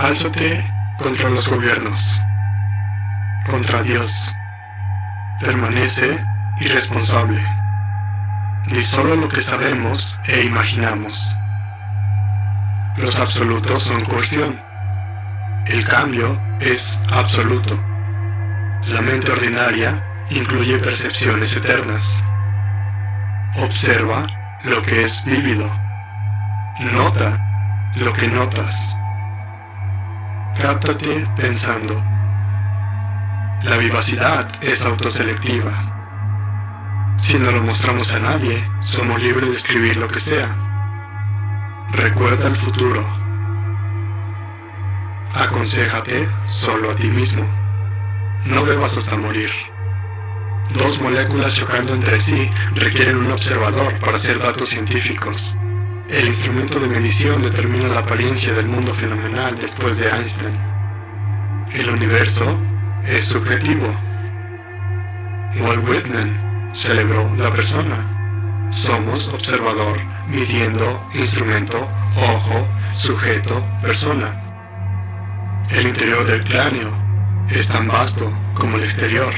Álzate contra los gobiernos, contra Dios. Permanece irresponsable. Di solo lo que sabemos e imaginamos. Los absolutos son cuestión. El cambio es absoluto. La mente ordinaria incluye percepciones eternas. Observa lo que es vívido. Nota lo que notas. Cáptate pensando. La vivacidad es autoselectiva. Si no lo mostramos a nadie, somos libres de escribir lo que sea. Recuerda el futuro. Aconsejate solo a ti mismo. No bebas hasta morir. Dos moléculas chocando entre sí requieren un observador para hacer datos científicos. El instrumento de medición determina la apariencia del mundo fenomenal después de Einstein. El universo es subjetivo. Walt Whitman celebró la persona. Somos observador, midiendo, instrumento, ojo, sujeto, persona. El interior del cráneo es tan vasto como el exterior.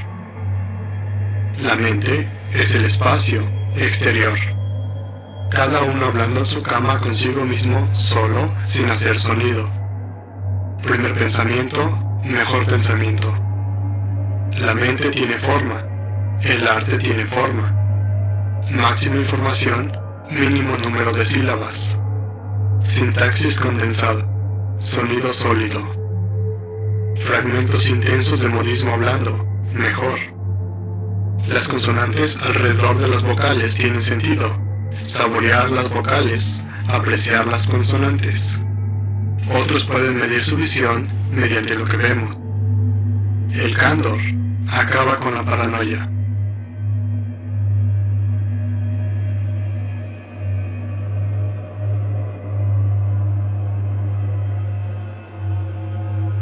La mente es el espacio exterior. Cada uno hablando en su cama consigo mismo, solo, sin hacer sonido. Primer pensamiento, mejor pensamiento. La mente tiene forma, el arte tiene forma. Máxima información, mínimo número de sílabas. Sintaxis condensada, sonido sólido. Fragmentos intensos de modismo hablando, mejor. Las consonantes alrededor de las vocales tienen sentido. Saborear las vocales, apreciar las consonantes. Otros pueden medir su visión mediante lo que vemos. El candor acaba con la paranoia.